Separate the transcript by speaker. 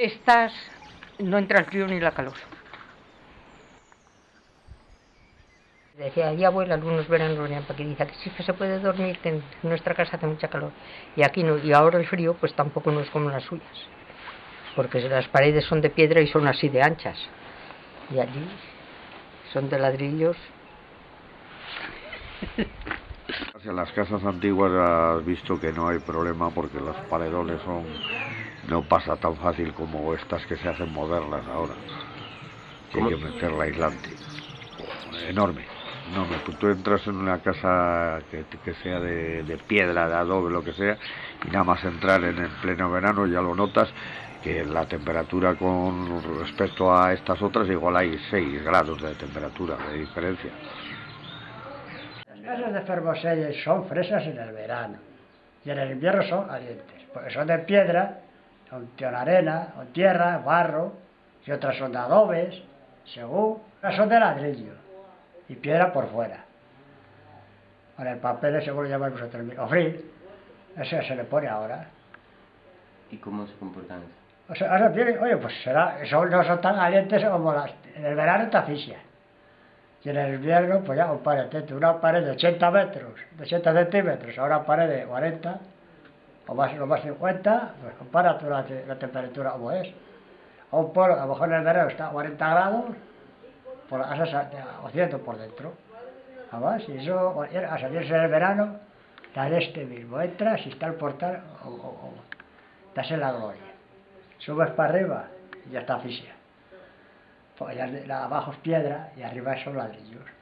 Speaker 1: Estas no entra el frío ni la calor. Decía, ya abuela, algunos veranos venían para que dice que sí que se puede dormir, que en nuestra casa hace mucha calor. Y aquí no, y ahora el frío pues tampoco no es como las suyas. Porque las paredes son de piedra y son así de anchas. Y allí son de ladrillos.
Speaker 2: En las casas antiguas has visto que no hay problema porque los paredones son no pasa tan fácil como estas que se hacen modernas ahora. Que hay que meterla aislante. Enorme. No, tú, tú entras en una casa que, que sea de, de, piedra, de adobe, lo que sea, y nada más entrar en el pleno verano ya lo notas que la temperatura con respecto a estas otras igual hay 6 grados de temperatura de diferencia.
Speaker 3: Las casas de Fermoselles son fresas en el verano y en el invierno son calientes, porque son de piedra, son de arena, o tierra, barro, y otras son de adobes, según, otras son de ladrillo y piedra por fuera. Ahora el papel seguro ya vamos a terminar. O frío, ese se le pone ahora.
Speaker 4: ¿Y cómo se comportan?
Speaker 3: O sea, ahora oye, pues será, son, no son tan calientes como las. En el verano te asfixia. Y en el invierno, pues ya, un pared, una pared de 80 metros, de 80 centímetros, ahora pared de 40, o más, o más 50, pues compara tú la, temperatura como es. A un polo, a lo mejor en el verano está a 40 grados, por la casa o ciento por dentro. Además, y eso, a salirse en el verano, tal este mismo, entras y está el portal, o, o, o estás en la gloria. Subes para arriba y ya está asfixia. Pues abajo es piedra y arriba son ladrillos.